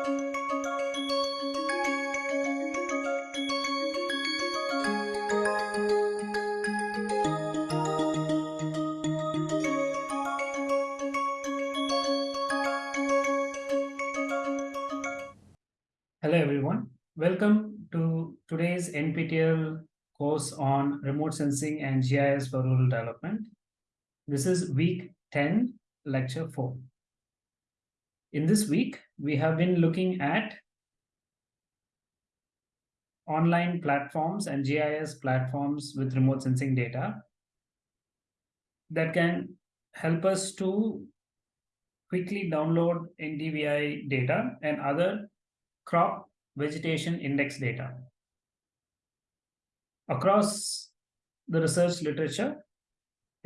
Hello, everyone. Welcome to today's NPTEL course on remote sensing and GIS for rural development. This is week 10, lecture 4. In this week, we have been looking at online platforms and GIS platforms with remote sensing data that can help us to quickly download NDVI data and other crop vegetation index data. Across the research literature,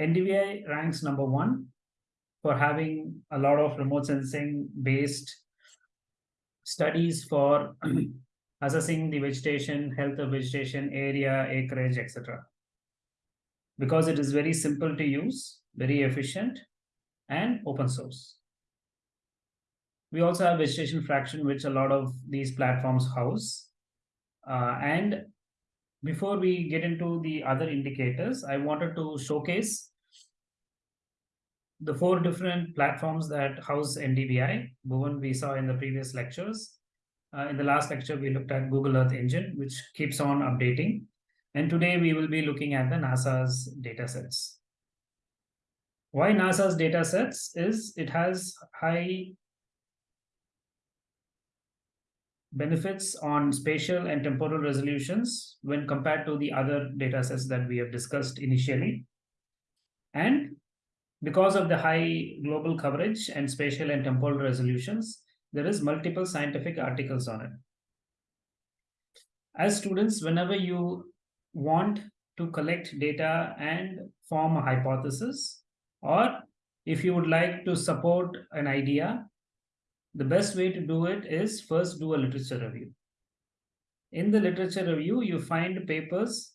NDVI ranks number one for having a lot of remote sensing based studies for assessing the vegetation, health of vegetation, area, acreage, etc. Because it is very simple to use, very efficient, and open source. We also have vegetation fraction, which a lot of these platforms house. Uh, and before we get into the other indicators, I wanted to showcase the four different platforms that house NDVI. Bhuvan we saw in the previous lectures. Uh, in the last lecture, we looked at Google Earth Engine, which keeps on updating. And today we will be looking at the NASA's datasets. Why NASA's datasets is it has high benefits on spatial and temporal resolutions when compared to the other datasets that we have discussed initially. And because of the high global coverage and spatial and temporal resolutions, there is multiple scientific articles on it. As students, whenever you want to collect data and form a hypothesis, or if you would like to support an idea, the best way to do it is first do a literature review. In the literature review, you find papers,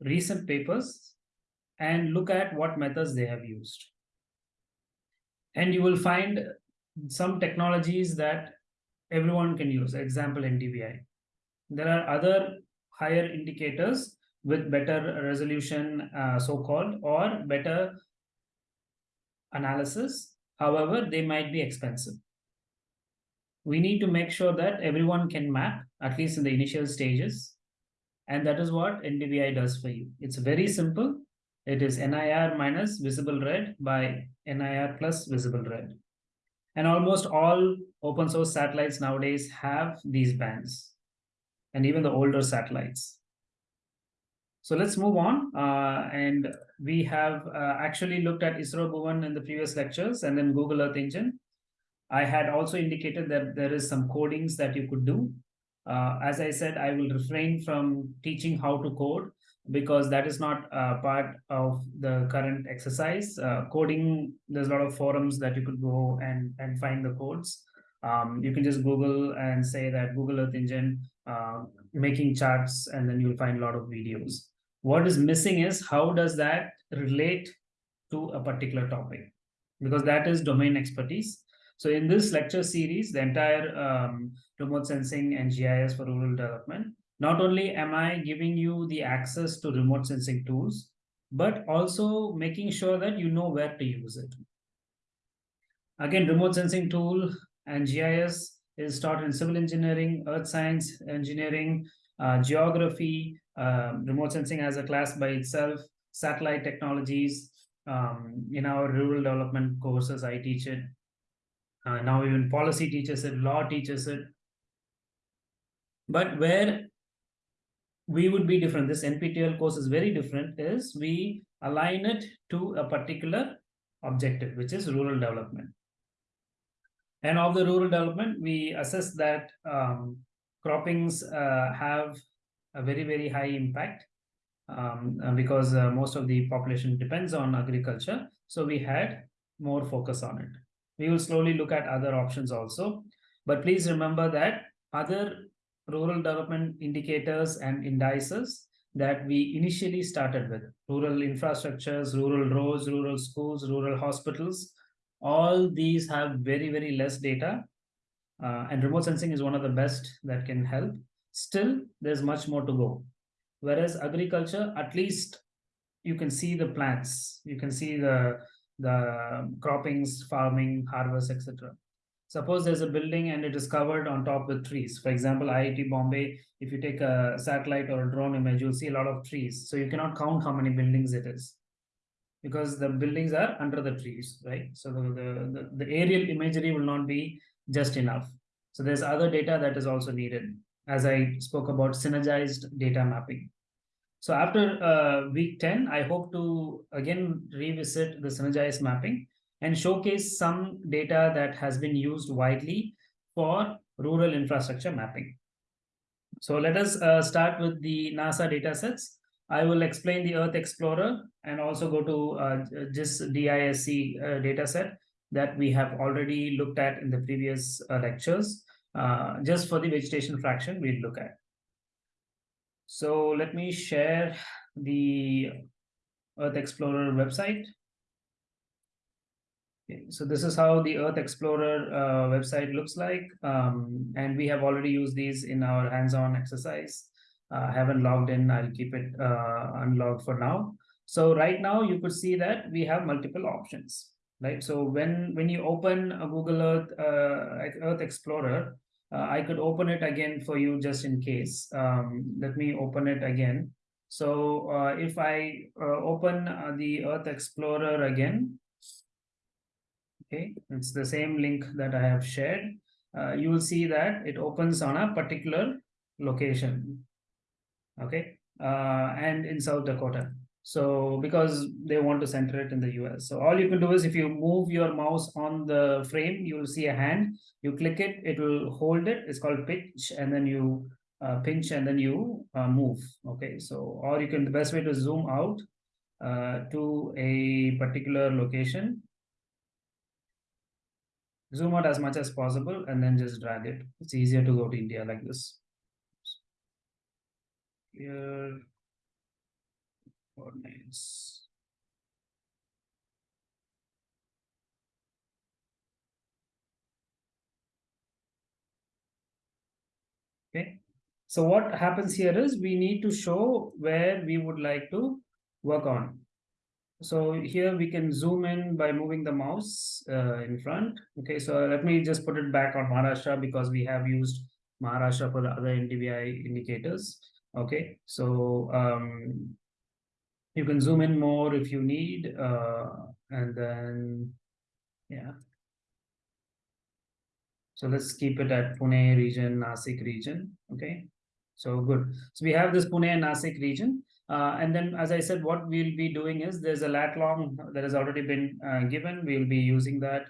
recent papers, and look at what methods they have used. And you will find some technologies that everyone can use, example NDVI. There are other higher indicators with better resolution, uh, so-called, or better analysis. However, they might be expensive we need to make sure that everyone can map, at least in the initial stages. And that is what NDVI does for you. It's very simple. It is NIR minus visible red by NIR plus visible red. And almost all open source satellites nowadays have these bands, and even the older satellites. So let's move on. Uh, and we have uh, actually looked at ISRO Bhuvan in the previous lectures and then Google Earth Engine. I had also indicated that there is some codings that you could do. Uh, as I said, I will refrain from teaching how to code because that is not uh, part of the current exercise. Uh, coding, there's a lot of forums that you could go and, and find the codes. Um, you can just Google and say that Google Earth Engine uh, making charts, and then you'll find a lot of videos. What is missing is how does that relate to a particular topic? Because that is domain expertise. So in this lecture series, the entire um, remote sensing and GIS for rural development, not only am I giving you the access to remote sensing tools, but also making sure that you know where to use it. Again, remote sensing tool and GIS is taught in civil engineering, earth science engineering, uh, geography, uh, remote sensing as a class by itself, satellite technologies. Um, in our rural development courses, I teach it. Uh, now even policy teaches it, law teaches it. But where we would be different, this NPTEL course is very different, is we align it to a particular objective, which is rural development. And of the rural development, we assess that um, croppings uh, have a very, very high impact um, because uh, most of the population depends on agriculture. So we had more focus on it. We will slowly look at other options also. But please remember that other rural development indicators and indices that we initially started with, rural infrastructures, rural roads, rural schools, rural hospitals, all these have very, very less data. uh, and remote sensing is one of the best that can help. Still, there's much more to go. Whereas agriculture, at least you can see the plants, you can see the the croppings, farming, harvest, etc. Suppose there's a building and it is covered on top with trees. For example, IIT Bombay, if you take a satellite or a drone image, you'll see a lot of trees. So you cannot count how many buildings it is because the buildings are under the trees, right? So the, the, the, aerial imagery will not be just enough. So there's other data that is also needed, as I spoke about synergized data mapping. So after uh, week 10, I hope to again revisit the synergized mapping and showcase some data that has been used widely for rural infrastructure mapping. So let us uh, start with the NASA datasets. I will explain the Earth Explorer and also go to uh, GES DISC uh, dataset that we have already looked at in the previous uh, lectures. Uh, just for the vegetation fraction, we'll look at. So let me share the Earth Explorer website. So this is how the Earth Explorer uh, website looks like. Um, and we have already used these in our hands-on exercise. Uh, haven't logged in, I'll keep it uh, unlogged for now. So right now you could see that we have multiple options, right? So when, when you open a Google Earth, uh, Earth Explorer, uh, I could open it again for you just in case. Um, let me open it again. So if I open the Earth Explorer again, okay, it's the same link that I have shared. Uh, you will see that it opens on a particular location, okay, uh, and in South Dakota. So because they want to center it in the US. So all you can do is if you move your mouse on the frame, you will see a hand. You click it, it will hold it. It's called pinch, and then you uh, pinch and then you uh, move. Okay, so or you can the best way to zoom out uh, to a particular location. Zoom out as much as possible and then just drag it. It's easier to go to India like this. Here coordinates. Okay, so what happens here is we need to show where we would like to work on. So here we can zoom in by moving the mouse uh, in front. Okay, so let me just put it back on Maharashtra because we have used Maharashtra for the other NDVI indicators. Okay, so um, you can zoom in more if you need uh, and then yeah so let's keep it at Pune region Nasik region okay so good so we have this Pune and Nasik region uh, and then as I said what we'll be doing is there's a lat long that has already been uh, given. We'll be using that.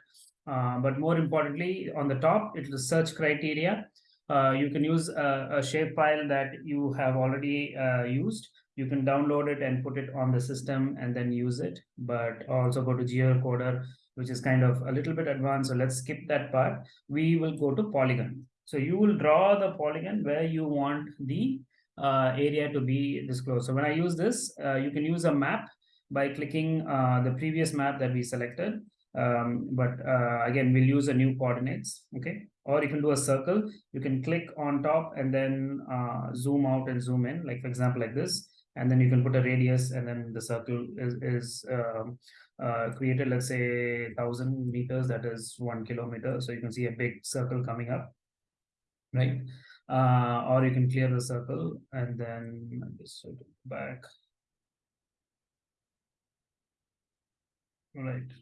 Uh, but more importantly on the top it's the search criteria. Uh, you can use a, a shapefile that you have already uh, used. You can download it and put it on the system and then use it. But also go to geocoder which is kind of a little bit advanced. So let's skip that part. We will go to polygon. So you will draw the polygon where you want the uh, area to be disclosed. So when i use this uh, you can use a map by clicking uh, the previous map that we selected. Um, but uh, again we'll use a new coordinates okay? Or you can do a circle. You can click on top and then uh, zoom out and zoom in like for example like this. And then you can put a radius and then the circle is, is um, uh, created let's say 1000 meters that is one kilometer. So you can see a big circle coming up right uh, or you can clear the circle and then just back right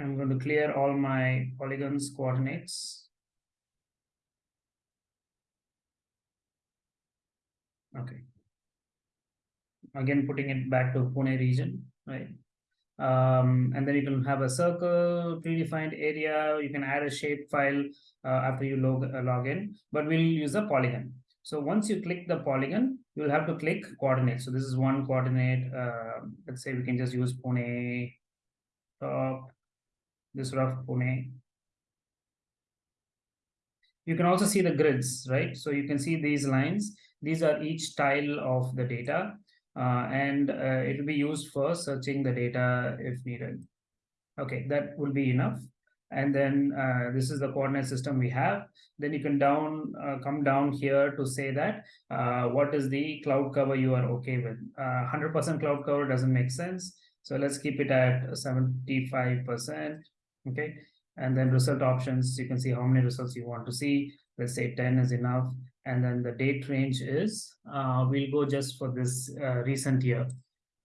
I'm going to clear all my polygons coordinates. Okay. Again, putting it back to Pune region, right? Um, and then you can have a circle, predefined area. You can add a shape file uh, after you log, uh, log in, but we'll use a polygon. So once you click the polygon, you'll have to click coordinate. So this is one coordinate. Uh, let's say we can just use Pune top this rough Pune. You can also see the grids, right? So you can see these lines. These are each tile of the data, and uh, it will be used for searching the data if needed. Okay, that will be enough. And then uh, this is the coordinate system we have. Then you can down uh, come down here to say that uh, what is the cloud cover you are okay with. 100% uh, cloud cover doesn't make sense. So let's keep it at 75%. Okay. And then result options, you can see how many results you want to see. Let's say 10 is enough. And then the date range is, uh, we'll go just for this uh, recent year.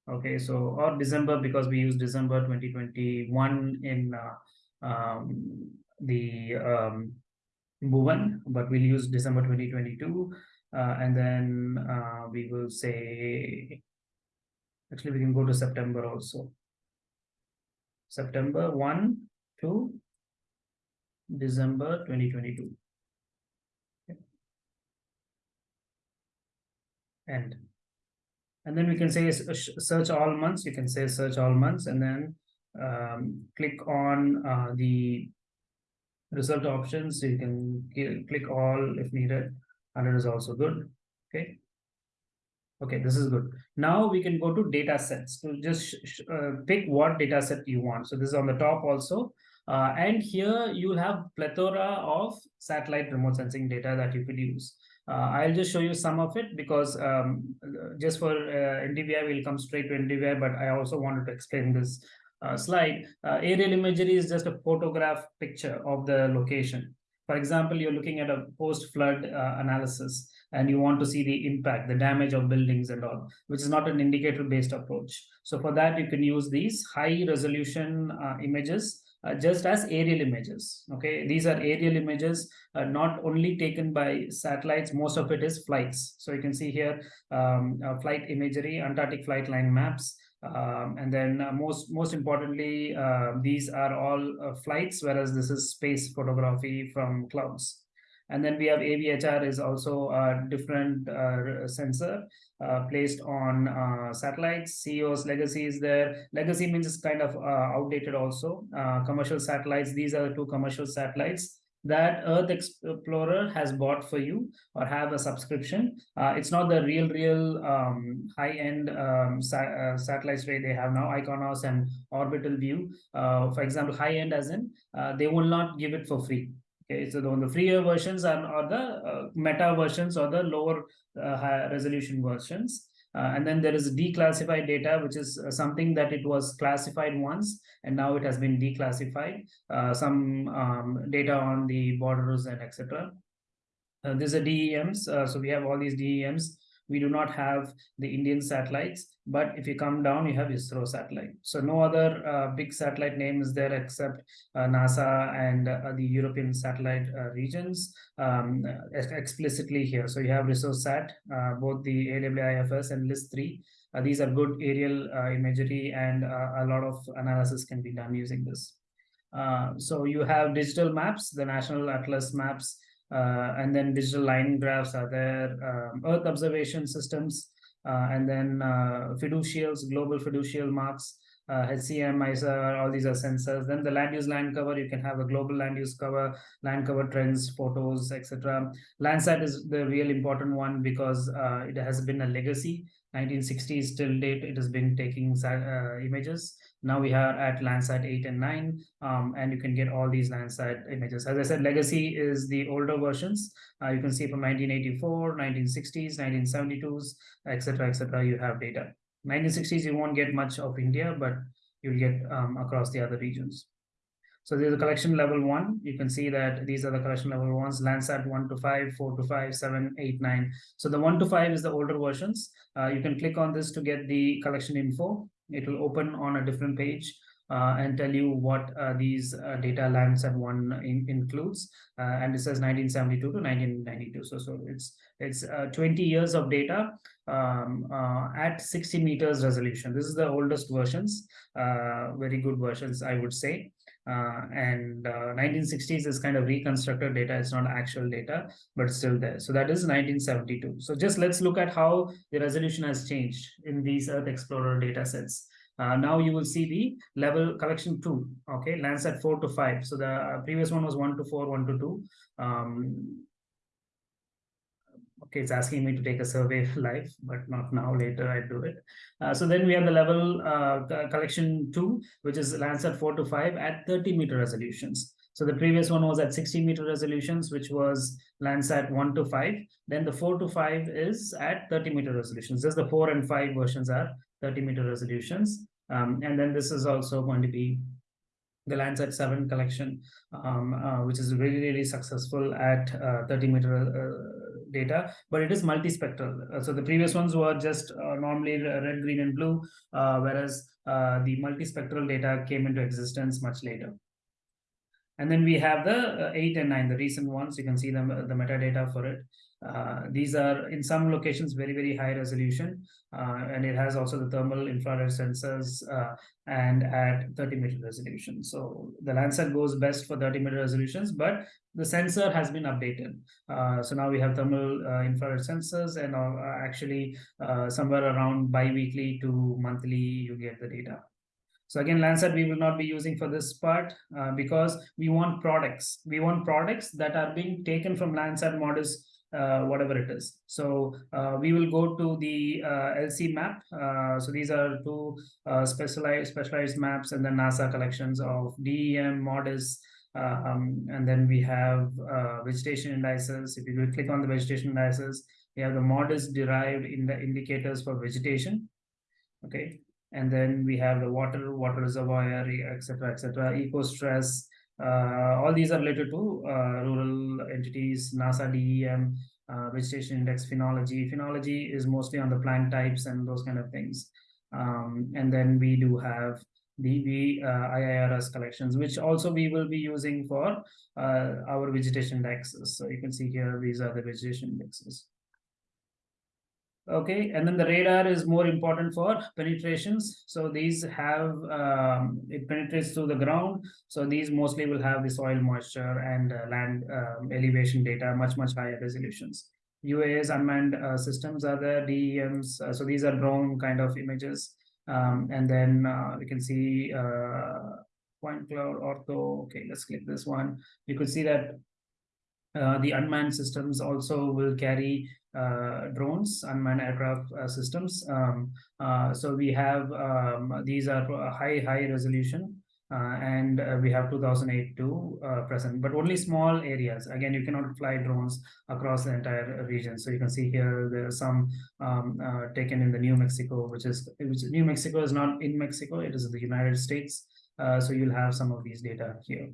Okay, so or December because we use December 2021 in uh, um, the um, Bhuvan, but we'll use December 2022. Uh, and then uh, we will say, actually we can go to September also. September 1 to December 2022. And and then we can say search all months. You can say search all months and then um, click on uh, the result options. So you can click all if needed, and it is also good. Okay. Okay, this is good. Now we can go to data sets to just uh, pick what data set you want. So this is on the top also. Uh, and here you have plethora of satellite remote sensing data that you could use. Uh, I'll just show you some of it because um, just for uh, NDVI, we'll come straight to NDVI, but I also wanted to explain this uh, slide. Aerial imagery is just a photograph picture of the location. For example, you're looking at a post-flood uh, analysis and you want to see the impact, the damage of buildings and all, which is not an indicator-based approach. So for that, you can use these high-resolution uh, images uh, just as aerial images. Okay, these are aerial images, uh, not only taken by satellites, most of it is flights. So you can see here um, uh, flight imagery, Antarctic flight line maps, um, and then uh, most most importantly, uh, these are all flights, whereas this is space photography from clouds. And then we have AVHRR is also a different uh, sensor uh, placed on uh, satellites. CEO's legacy is there. Legacy means it's kind of outdated also. commercial satellites, these are the two commercial satellites that Earth Explorer has bought for you or have a subscription. Uh, it's not the real, real um, high-end um, sa uh, satellites way they have now, IKONOS and Orbital View. Uh, for example, high-end as in, they will not give it for free. Okay, so the, the freer versions are, are the uh, meta versions or the lower uh, resolution versions. Uh, and then there is declassified data, which is uh, something that it was classified once, and now it has been declassified. Uh, some um, data on the borders and etc. Uh, these are DEMs. so we have all these DEMs we do not have the Indian satellites, but if you come down, you have ISRO satellite. So no other uh, big satellite name is there except uh, NASA and uh, the European satellite uh, regions um, explicitly here. So you have ResourceSat, uh, both the AWIFS and LISS-3. Uh, these are good aerial imagery and a lot of analysis can be done using this. so you have digital maps, the National Atlas maps, uh, and then digital line graphs are there, um, Earth observation systems, uh, and then uh, fiducials, global fiducial marks, uh, HCM, ISA, all these are sensors. Then the land use land cover, you can have a global land use cover, land cover trends, photos, etc. Landsat is the real important one because uh, it has been a legacy. 1960s till date, it has been taking uh, images. Now we are at Landsat 8 and 9, um, and you can get all these Landsat images. As I said, legacy is the older versions. Uh, you can see from 1984, 1960s, 1972s, etc., etc. you have data. 1960s, you won't get much of India, but you'll get um, across the other regions. So there's a collection level one. You can see that these are the collection level ones, Landsat 1 to 5, 4 to 5, 7, 8, 9. So the 1 to 5 is the older versions. Uh, you can click on this to get the collection info. It will open on a different page uh, and tell you what uh, these uh, data Landsat one in, includes. Uh, and it says 1972 to 1992. So, so it's it's uh, 20 years of data um, at 60 meters resolution. This is the oldest versions, very good versions, I would say. Uh, and uh, 1960s is kind of reconstructed data it's not actual data but still there. So that is 1972 so just let's look at how the resolution has changed in these earth explorer data sets. Uh, now you will see the level collection two okay landsat four to five. So the previous one was one to four one to two. Um, Okay, it's asking me to take a survey live, but not now, later I do it. Uh, so then we have the level uh, collection two, which is Landsat four to five at 30 meter resolutions. So the previous one was at 60 meter resolutions, which was Landsat 1 to 5. Then the 4 to 5 is at 30 meter resolutions. Just the 4 and 5 versions are 30 meter resolutions. Um, and then this is also going to be the Landsat 7 collection, um, uh, which is really, really successful at uh, 30 meter uh, data, but it is multispectral. Uh, so the previous ones were just uh, normally red, green, and blue, uh, whereas the multispectral data came into existence much later. And then we have the uh, 8 and 9, the recent ones. You can see the, the metadata for it. Uh, these are in some locations very, very high resolution. Uh, and it has also the thermal infrared sensors uh, and at 30 meter resolution. So the Landsat goes best for 30 meter resolutions, but the sensor has been updated. Uh, so now we have thermal uh, infrared sensors and actually somewhere around bi-weekly to monthly you get the data. So again, Landsat we will not be using for this part because we want products. We want products that are being taken from Landsat models, whatever it is. So uh, we will go to the uh, LC map. Uh, so these are two uh, specialized specialized maps and then NASA collections of DEM, MODIS, um, and then we have vegetation indices. If you click on the vegetation indices, we have the MODIS derived in the indicators for vegetation. Okay, and then we have the water, water reservoir, etc., etc., ECOSTRESS. Uh, all these are related to uh, rural entities, NASA DEM, uh, vegetation index, phenology. Phenology is mostly on the plant types and those kind of things. Um, and then we do have the uh, IIRS collections, which also we will be using for uh, our vegetation indexes. So you can see here, these are the vegetation indexes okay and then the radar is more important for penetrations. So these have um, it penetrates through the ground. So these mostly will have the soil moisture and uh, land um, elevation data much much higher resolutions. UAS unmanned uh, systems are there DEMs uh, so these are drone kind of images. Um, and then uh, we can see uh, point cloud ortho okay let's click this one. You could see that uh, the unmanned systems also will carry uh, drones, unmanned aircraft uh, systems. Um, uh, so we have um, these are high high resolution. Uh, and uh, we have 2008 to present, but only small areas. Again, you cannot fly drones across the entire region. So you can see here there are some um, taken in the New Mexico, which is which New Mexico is not in Mexico; it is in the United States. so you'll have some of these data here.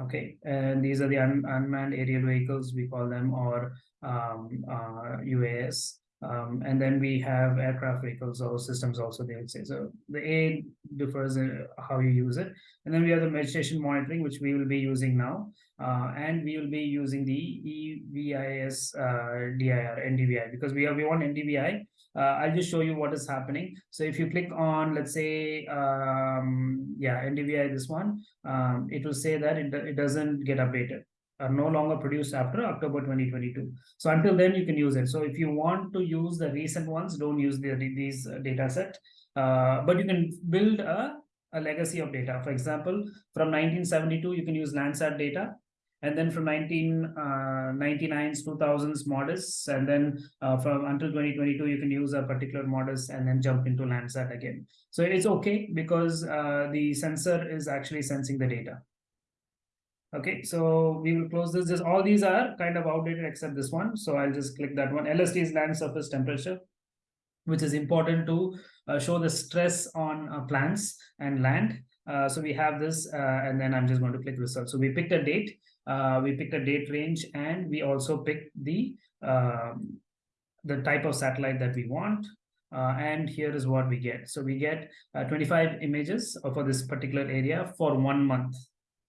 Okay, and these are the un unmanned aerial vehicles, we call them, or um, uh, UAS. Um, and then we have aircraft vehicles or systems also, they would say. So the A differs in how you use it. And then we have the vegetation monitoring, which we will be using now. Uh, and we will be using the EVIS uh, DIR, NDVI, because we, have, we want NDVI uh, I'll just show you what is happening. So if you click on, let's say, um, yeah, NDVI, this one, um, it will say that it, it doesn't get updated are no longer produced after October 2022. So until then, you can use it. So if you want to use the recent ones, don't use the, these uh, data set, uh, but you can build a, a legacy of data. For example, from 1972, you can use Landsat data and then from 1999s, uh, 2000s MODIS, and then uh, from until 2022, you can use a particular MODIS and then jump into Landsat again. So it's okay because uh, the sensor is actually sensing the data. Okay, so we will close this. Just all these are kind of outdated except this one. So I'll just click that one. LST is land surface temperature, which is important to uh, show the stress on uh, plants and land. Uh, so we have this, and then I'm just going to click result. So we picked a date uh, we picked a date range and we also picked the um, the type of satellite that we want uh, and here is what we get so we get uh, 25 images for this particular area for one month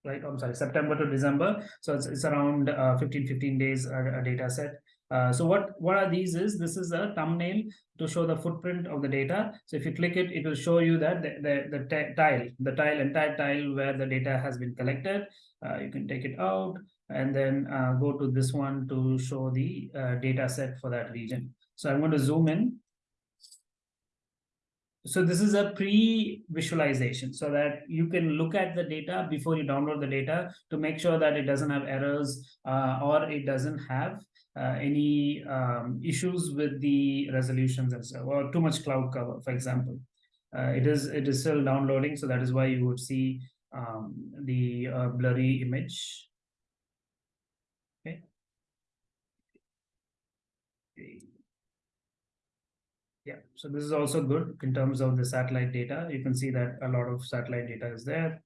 right? I'm sorry september to december. So it's, it's around uh, 15 15 days a, a data set. Uh, so what what are these is this is a thumbnail to show the footprint of the data. So if you click it it will show you that the the, the tile the tile entire tile where the data has been collected. Uh, you can take it out and then uh, go to this one to show the uh, data set for that region. So I'm going to zoom in. So this is a pre-visualization so that you can look at the data before you download the data to make sure that it doesn't have errors uh, or it doesn't have uh, any um, issues with the resolutions and stuff, or too much cloud cover, for example. Uh, it is it is still downloading, so that is why you would see um, the uh, blurry image. Okay. Yeah, so this is also good in terms of the satellite data. You can see that a lot of satellite data is there.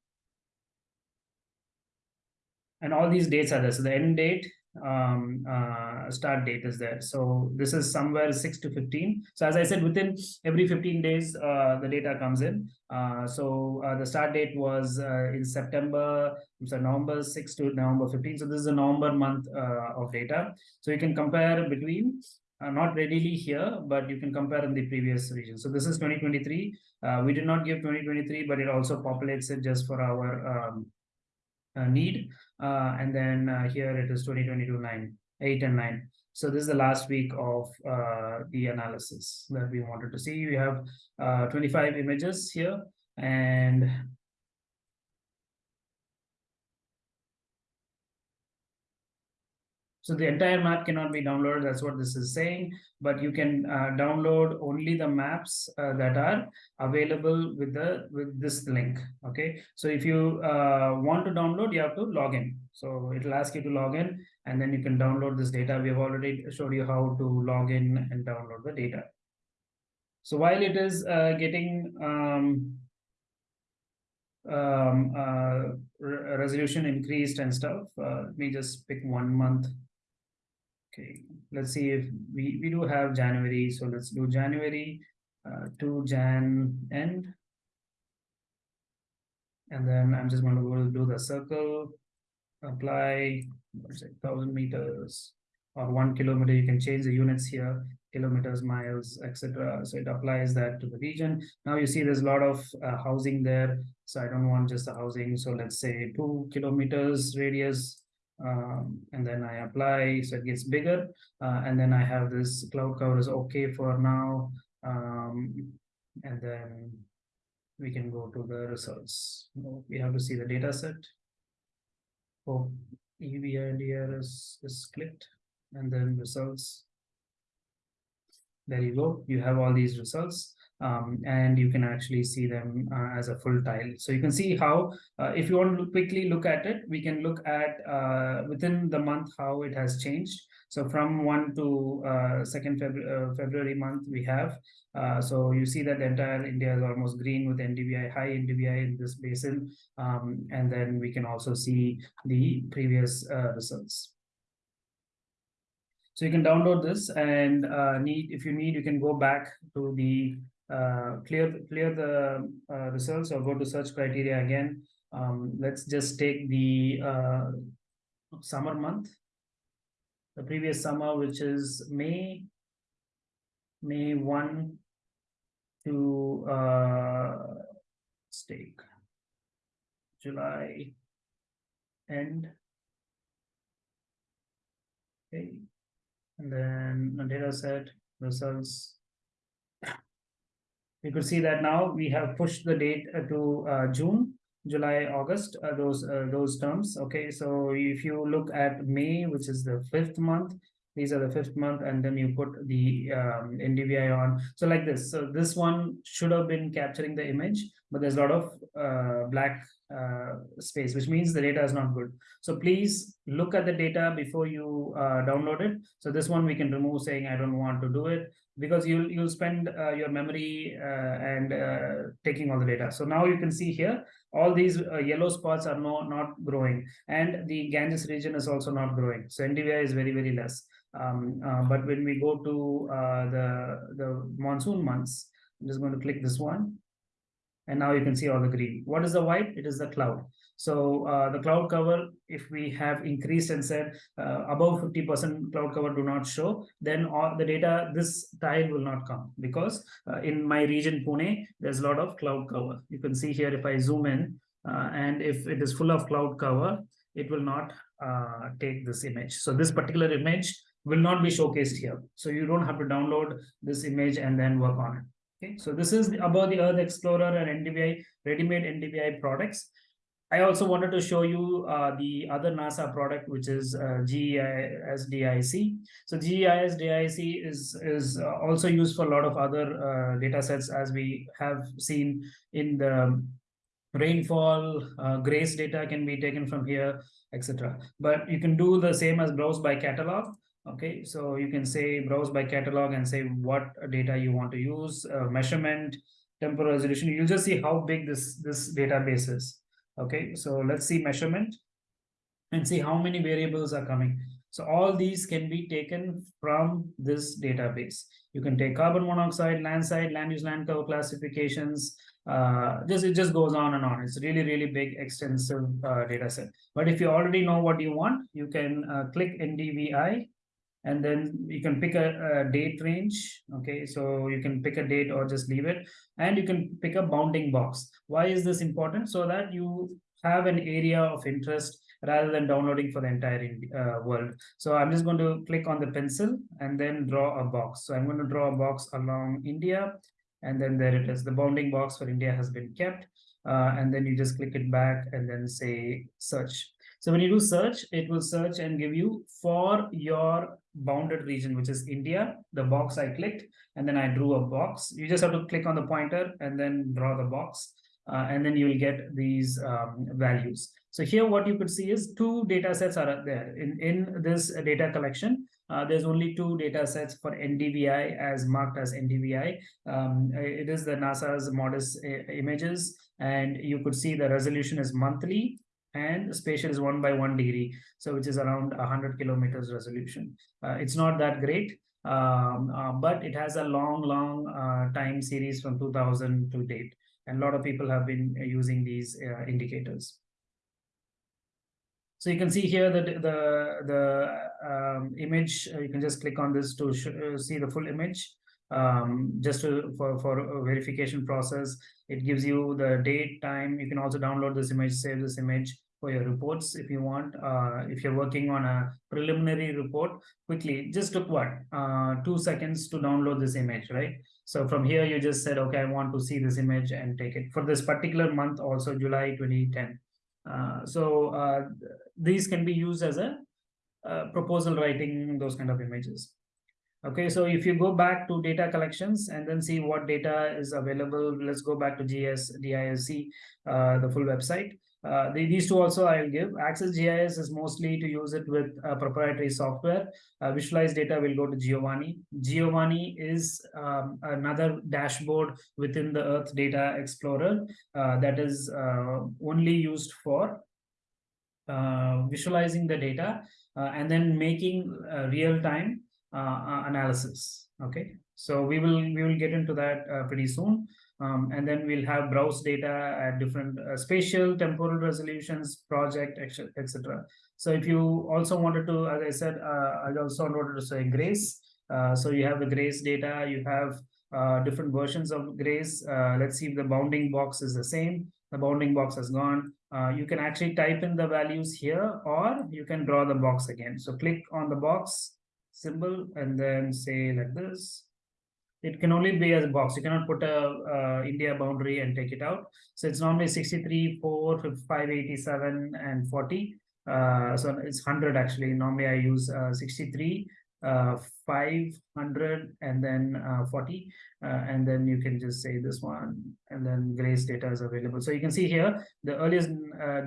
And all these dates are there. So the end date um, uh, start date is there. So this is somewhere 6 to 15. So as I said, within every 15 days, uh, the data comes in. Uh, so uh, the start date was uh, in September, so November 6 to November 15. So this is a November month uh, of data. So you can compare between, not readily here, but you can compare in the previous region. So this is 2023. we did not give 2023, but it also populates it just for our um, uh, need. Uh, and then uh, here it is 2022 9, 8 and 9. So this is the last week of the analysis that we wanted to see. We have 25 images here and So the entire map cannot be downloaded. That's what this is saying. But you can uh, download only the maps uh, that are available with the with this link. Okay. So if you uh, want to download, you have to log in. So it'll ask you to log in, and then you can download this data. We have already showed you how to log in and download the data. So while it is uh, getting um, um, uh, re resolution increased and stuff, uh, let me just pick one month Okay, let's see if we, we do have January. So let's do January uh, to Jan end. And then I'm just going to do the circle, apply, let's say 1000 meters or one kilometer. You can change the units here, kilometers, miles, etc. So it applies that to the region. Now you see there's a lot of uh, housing there. So I don't want just the housing. So let's say two kilometers radius um, and then I apply, so it gets bigger, uh, and then I have this cloud cover is okay for now, um, and then we can go to the results. We have to see the data set. Oh, EVIDR is, is clicked, and then results. There you go, you have all these results um, and you can actually see them uh, as a full tile. So you can see how, uh, if you want to quickly look at it, we can look at uh, within the month how it has changed. So from 1 to 2nd uh, February, uh, February month, we have. Uh, so you see that the entire India is almost green with NDVI, high NDVI in this basin. Um, and then we can also see the previous results. So you can download this and uh, need if you need, you can go back to the uh, clear clear the uh, results or go to search criteria again. Um, let's just take the uh, summer month, the previous summer, which is May, May 1 to uh, stake, July end. Okay, and then the data set results you could see that now we have pushed the date uh, to uh, June, July, August, uh, those uh, those terms. Okay, so if you look at May, which is the fifth month, these are the fifth month, and then you put the um, NDVI on. So like this. So this one should have been capturing the image, but there's a lot of uh, black uh, space, which means the data is not good. So please look at the data before you download it. So this one we can remove saying I don't want to do it because you'll you'll spend uh, your memory uh, and uh, taking all the data. So now you can see here all these uh, yellow spots are no, not growing and the Ganges region is also not growing. So NDVI is very very less. Um, but when we go to the the monsoon months, I'm just going to click this one and now you can see all the green. What is the white? It is the cloud. So uh, the cloud cover, if we have increased and said uh, above 50% cloud cover do not show, then all the data, this tile will not come because uh, in my region Pune, there's a lot of cloud cover. You can see here if I zoom in uh, and if it is full of cloud cover, it will not uh, take this image. So this particular image will not be showcased here. So you don't have to download this image and then work on it. Okay, so this is about the Earth Explorer and NDVI, ready-made NDVI products. I also wanted to show you uh, the other NASA product, which is uh, GES-DISC. So GES-DISC is, is uh, also used for a lot of other uh, data sets as we have seen in the rainfall, uh, GRACE data can be taken from here, etc. But you can do the same as browse by catalog. Okay, so you can say browse by catalog and say what data you want to use, uh, measurement, temporal resolution. You'll just see how big this, this database is. Okay, so let's see measurement and see how many variables are coming. So all these can be taken from this database. You can take carbon monoxide, land side, land use land cover classifications. Uh, just it just goes on and on. It's really really big extensive uh, data set. But if you already know what you want, you can uh, click NDVI and then you can pick a, a, date range okay? So you can pick a date or just leave it. And you can pick a bounding box. Why is this important? So that you have an area of interest rather than downloading for the entire uh, world. So i'm just going to click on the pencil and then draw a box. So i'm going to draw a box along india. And then there it is. The bounding box for india has been kept. Uh, and then you just click it back and then say search so when you do search, it will search and give you for your bounded region, which is India, the box I clicked, and then I drew a box. You just have to click on the pointer and then draw the box. Uh, and then you will get these um, values. So here what you could see is two data sets are there. In, in this data collection, uh, there's only two data sets for NDVI as marked as NDVI. Um, it is the NASA's MODIS uh, images, and you could see the resolution is monthly and spatial is one by one degree, so which is around 100 kilometers resolution. Uh, it's not that great, um, uh, but it has a long, long uh, time series from 2000 to date. And a lot of people have been using these uh, indicators. So you can see here that the, the um, image, uh, you can just click on this to uh, see the full image. Um, just to, for, for verification process, it gives you the date, time. You can also download this image, save this image, for your reports if you want. Uh, if you're working on a preliminary report, quickly, just took what, uh, two seconds to download this image, right? So from here, you just said, okay, I want to see this image and take it. For this particular month, also July 2010. Uh, so uh, these can be used as a uh, proposal writing, those kind of images. Okay, so if you go back to data collections and then see what data is available, let's go back to GES, DISC, uh, the full website. Uh, the, these two also I'll give. Access GIS is mostly to use it with uh, proprietary software. Uh, visualize data will go to Giovanni. Giovanni is um, another dashboard within the Earth Data Explorer uh, that is only used for visualizing the data and then making real-time analysis. Okay, so we will we will get into that pretty soon. Um, and then we'll have browse data at different uh, spatial, temporal resolutions, project, etc. So if you also wanted to, as I said, uh, I also wanted to say GRACE. Uh, so you have the GRACE data, you have uh, different versions of GRACE. Uh, let's see if the bounding box is the same. The bounding box has gone. Uh, you can actually type in the values here or you can draw the box again. So click on the box symbol and then say like this it can only be as a box. You cannot put a uh, India boundary and take it out. So it's normally 63, 4, 5, 87, and 40. Uh, so it's 100 actually. Normally I use uh, 63, uh, 500, and then uh, 40. Uh, and then you can just say this one, and then Grace data is available. So you can see here, the earliest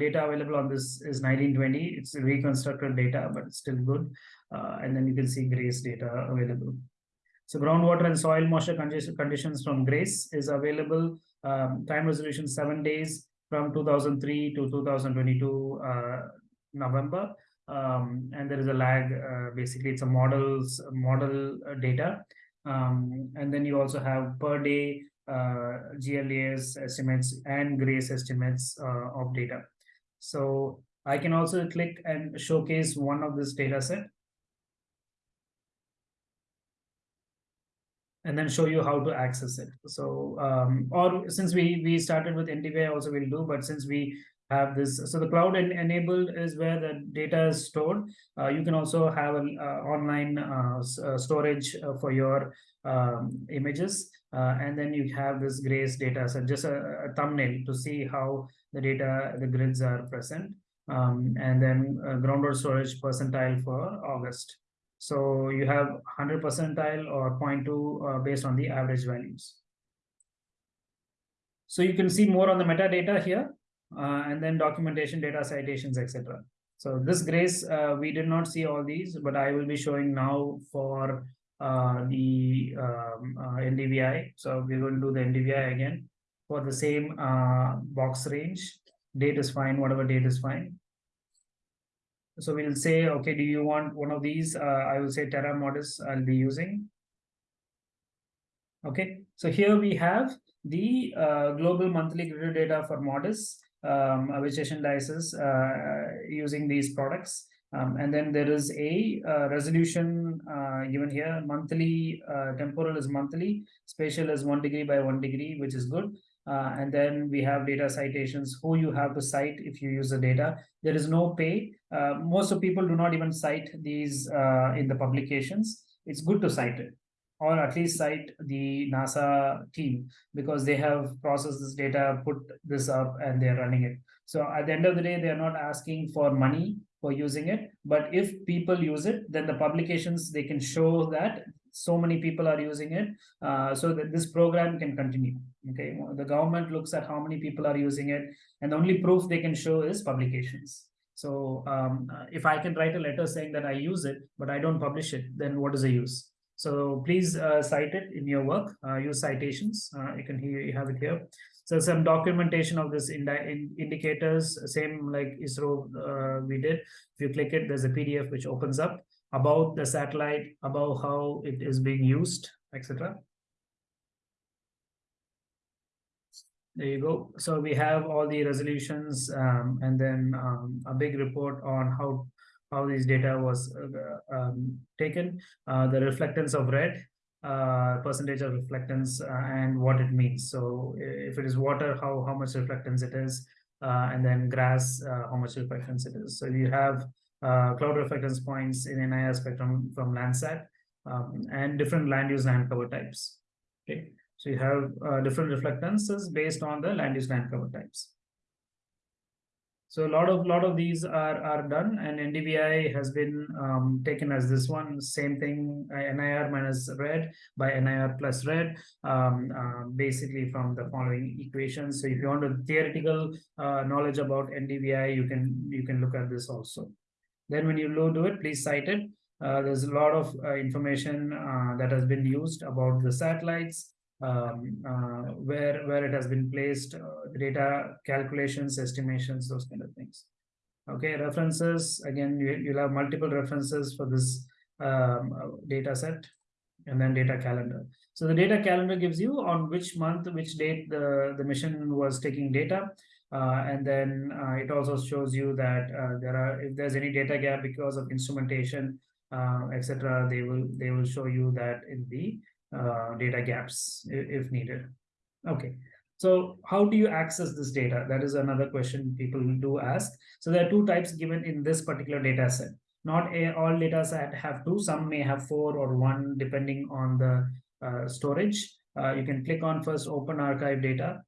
data available on this is 1920. It's reconstructed data, but it's still good. and then you can see Grace data available. So groundwater and soil moisture conditions from GRACE is available. Um, time resolution seven days from 2003 to 2022 uh, November. Um, and there is a lag. Uh, basically, it's a models model uh, data. Um, and then you also have per day uh, GLAS estimates and GRACE estimates uh, of data. So I can also click and showcase one of this data set. And then show you how to access it. So, um, or since we we started with NDVI also we'll do, but since we have this, so the cloud en enabled is where the data is stored. Uh, you can also have an uh, online uh, uh storage uh, for your um, images. Uh, and then you have this grace data, so just a, a, thumbnail to see how the data, the grids are present. Um, and then uh, grounded storage percentile for August. So you have 100 percentile or 0.2 uh, based on the average values. So you can see more on the metadata here, uh, and then documentation, data citations, etc. So this grace, uh, we did not see all these, but I will be showing now for uh, the um, uh, NDVI. So we're going to do the NDVI again for the same uh, box range. Date is fine, whatever date is fine. So we'll say, okay, do you want one of these? Uh, I will say Terra Modis I'll be using. Okay, so here we have the uh, global monthly grid data for Modis, um, vegetation indices uh, using these products. Um, and then there is a uh, resolution uh, given here. Monthly uh, temporal is monthly, spatial is one degree by one degree, which is good. Uh, and then we have data citations, who you have to cite if you use the data. There is no pay. Uh, most of people do not even cite these uh, in the publications. It's good to cite it or at least cite the NASA team because they have processed this data, put this up and they're running it. So at the end of the day, they're not asking for money for using it. But if people use it, then the publications, they can show that so many people are using it uh, so that this program can continue. Okay, the government looks at how many people are using it and the only proof they can show is publications. So um, if I can write a letter saying that I use it, but I don't publish it, then what is the use? So please uh, cite it in your work, uh, use citations. Uh, you can hear, you have it here. So some documentation of this indi in indicators, same like ISRO uh, we did. If you click it, there's a PDF which opens up about the satellite, about how it is being used, etc. There you go. So we have all the resolutions um, and then um, a big report on how how these data was uh, um, taken, uh, the reflectance of red, uh, percentage of reflectance uh, and what it means. So if it is water, how, how much reflectance it is, uh, and then grass, uh, how much reflectance it is. So you have cloud reflectance points in NIR spectrum from Landsat um, and different land use land cover types. Okay, so you have different reflectances based on the land use land cover types. So a lot of lot of these are are done, and NDVI has been um, taken as this one. Same thing, uh, NIR minus red by NIR plus red, um, uh, basically from the following equations. So if you want a theoretical uh, knowledge about NDVI, you can you can look at this also. Then when you load do it, please cite it. Uh, there's a lot of uh, information uh, that has been used about the satellites, um, uh, where where it has been placed, uh, data calculations, estimations, those kind of things. Okay, references again, you, you'll have multiple references for this um, uh, data set and then data calendar. So the data calendar gives you on which month, which date the, the mission was taking data. Uh, and then uh, it also shows you that uh, there are if there's any data gap because of instrumentation, etc. They will they will show you that in the uh, data gaps if needed. Okay, so how do you access this data? That is another question people do ask. So there are two types given in this particular data set. Not a, all data set have two, some may have four or one depending on the uh, storage. Uh, you can click on first open archive data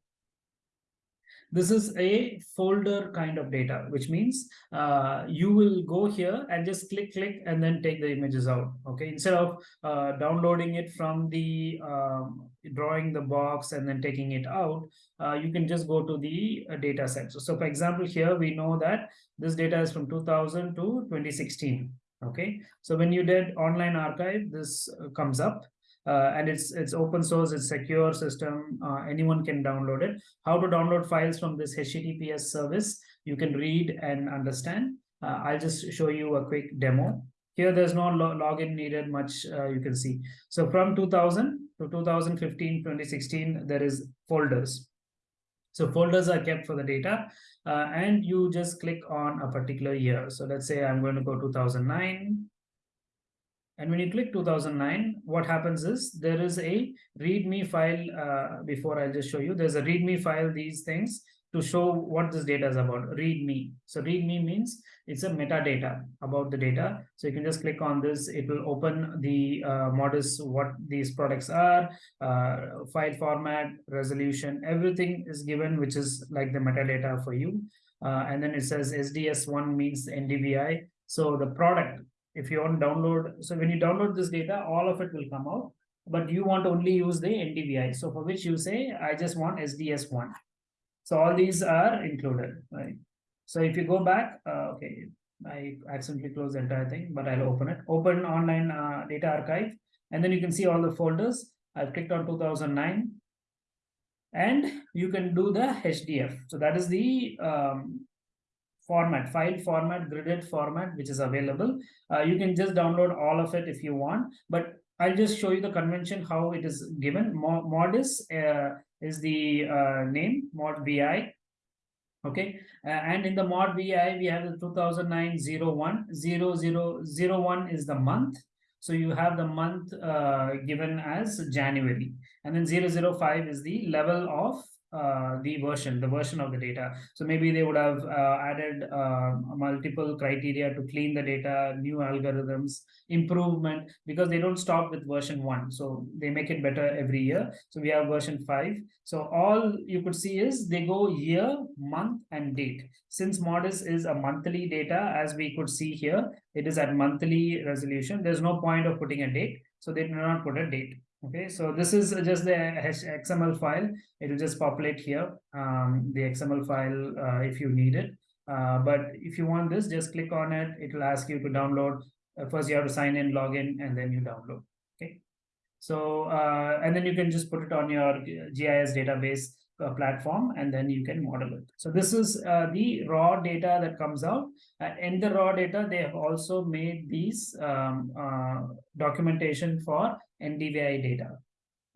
this is a folder kind of data, which means uh, you will go here and just click, click, and then take the images out. Okay, instead of uh, downloading it from the um, drawing the box and then taking it out, uh, you can just go to the uh, data set. So, so, for example, here we know that this data is from 2000 to 2016. Okay, so when you did online archive, this uh, comes up uh, and it's it's open source, it's secure system. Uh, anyone can download it. How to download files from this HTTPS service? You can read and understand. Uh, I'll just show you a quick demo. Here, there's no lo login needed much. Uh, you can see. So from 2000 to 2015, 2016, there is folders. So folders are kept for the data, uh, and you just click on a particular year. So let's say I'm going to go 2009 and when you click 2009, what happens is there is a README file uh, before I'll just show you. There's a README file, these things. to show what this data is about. Read me. So read me means it's a metadata about the data. So you can just click on this. It will open the uh, MODIS, what these products are, uh, file format, resolution, everything is given, which is like the metadata for you. Uh, and then it says SDS1 means NDVI. So the product, if you want to download, so when you download this data, all of it will come out, but you want to only use the NDVI. So for which you say, I just want SDS1. So all these are included, right? So if you go back, uh, okay, I accidentally closed the entire thing, but I'll open it. Open online uh, data archive, and then you can see all the folders. I've clicked on 2009, and you can do the HDF. So that is the um, format, file format, gridded format, which is available. Uh, you can just download all of it if you want, but I'll just show you the convention, how it is given. Modis uh, is the uh, name, mod VI. Okay, uh, and in the mod VI, we have the 2009 01, 0001 is the month. So you have the month uh, given as January, and then 005 is the level of uh, the version, the version of the data. So maybe they would have uh, added uh, multiple criteria to clean the data, new algorithms, improvement, because they don't stop with version one. So they make it better every year. So we have version five. So all you could see is they go year, month, and date. Since Modis is a monthly data, as we could see here, it is at monthly resolution. There's no point of putting a date. So they do not put a date. Okay, so this is just the XML file. It will just populate here, um, the XML file uh, if you need it. Uh, but if you want this, just click on it. It will ask you to download. Uh, first, you have to sign in, log in, and then you download. Okay. So, uh, and then you can just put it on your GIS database uh, platform, and then you can model it. So this is uh, the raw data that comes out. in the raw data, they have also made these um, documentation for NDVI data.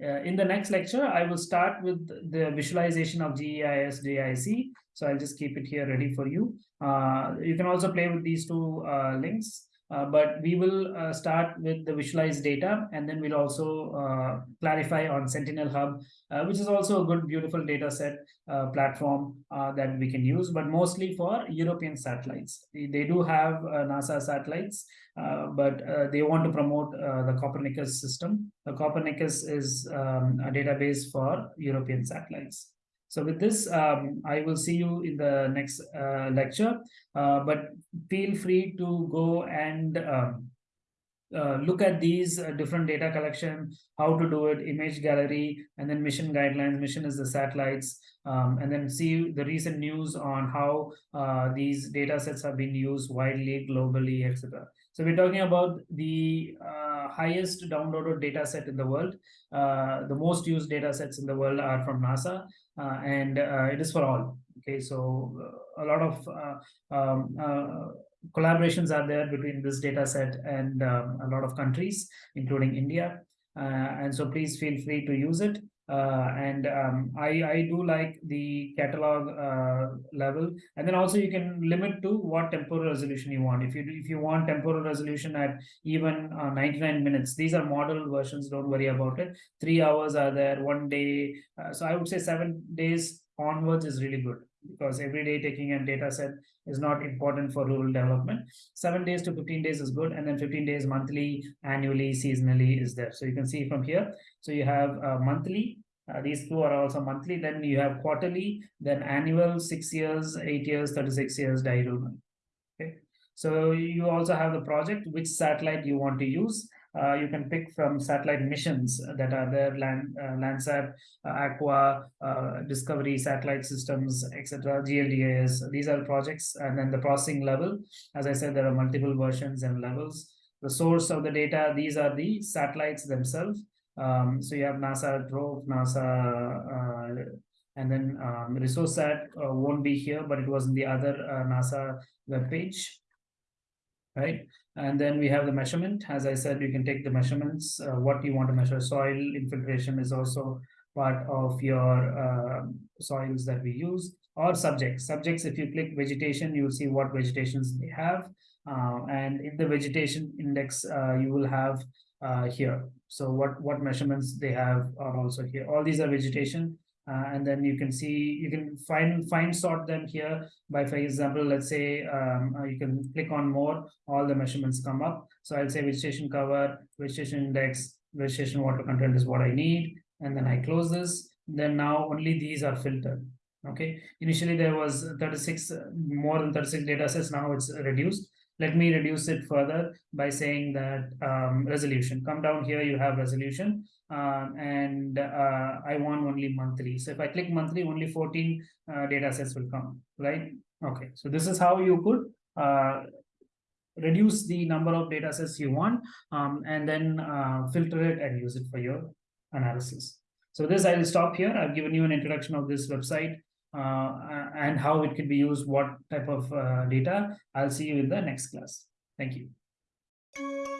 Uh, in the next lecture, I will start with the visualization of GES DISC. So I'll just keep it here ready for you. Uh, you can also play with these two uh, links. Uh, but we will uh, start with the visualized data and then we'll also uh, clarify on Sentinel Hub, which is also a good, beautiful data set platform that we can use, but mostly for European satellites. They, they do have NASA satellites, but they want to promote the Copernicus system. The Copernicus is um, a database for European satellites. So with this, um, I will see you in the next uh, lecture, uh, but feel free to go and um, uh, look at these uh, different data collection, how to do it, image gallery, and then mission guidelines. Mission is the satellites, um, and then see the recent news on how uh, these data sets have been used widely, globally, etc. So we're talking about the uh, highest downloaded data set in the world. Uh, the most used data sets in the world are from NASA, uh, and uh, it is for all. Okay, so uh, a lot of um, collaborations are there between this data set and um, a lot of countries, including India. and so please feel free to use it. Uh, and um, I, I do like the catalog uh, level. And then also you can limit to what temporal resolution you want. If you if you want temporal resolution at even uh, 99 minutes these are model versions don't worry about it. Three hours are there one day so I would say seven days onwards is really good because every day taking a data set is not important for rural development. Seven days to 15 days is good. And then 15 days monthly, annually, seasonally is there. So you can see from here. So you have uh, monthly, uh, these two are also monthly. Then you have quarterly, then annual, six years, eight years, 36 years diurnal. Okay. So you also have the project, which satellite you want to use. Uh, you can pick from satellite missions that are there, Land, uh, Landsat, uh, Aqua, uh, Discovery, Satellite Systems, etc., GLDAS. These are projects. And then the processing level, as I said, there are multiple versions and levels. The source of the data, these are the satellites themselves. Um, so you have NASA Trove, NASA, uh, and then um, ResourceSat uh, won't be here, but it was in the other NASA web page right? And then we have the measurement. As I said, you can take the measurements, uh, what you want to measure. Soil infiltration is also part of your uh, soils that we use or subjects. Subjects, if you click vegetation, you'll see what vegetations they have. Uh, and in the vegetation index, uh, you will have uh, here. So what, what measurements they have are also here. All these are vegetation. Uh, and then you can see, you can find, find sort them here by, for example, let's say, um, uh, you can click on more, all the measurements come up. So I'll say vegetation cover, vegetation index, vegetation water content is what I need. And then I close this, then now only these are filtered. Okay, initially there was 36, uh, more than 36 data sets, now it's reduced. Let me reduce it further by saying that um, resolution, come down here, you have resolution um, and uh, I want only monthly. So if I click monthly, only 14 uh, data sets will come, right? Okay, so this is how you could uh, reduce the number of data sets you want um, and then uh, filter it and use it for your analysis. So this I will stop here. I've given you an introduction of this website uh, and how it could be used, what type of uh, data. I'll see you in the next class. Thank you.